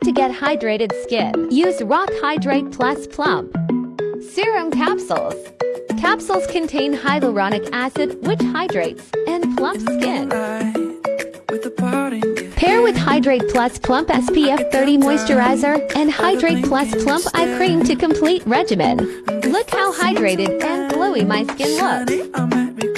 How to get hydrated skin. Use RoC Hydrate Plus Plump. Serum capsules. Capsules contain hyaluronic acid which hydrates and plumps skin. Pair with Hydrate Plus Plump SPF 30 Moisturizer and Hydrate Plus Plump Eye Cream to complete regimen. Look how hydrated and glowy my skin looks.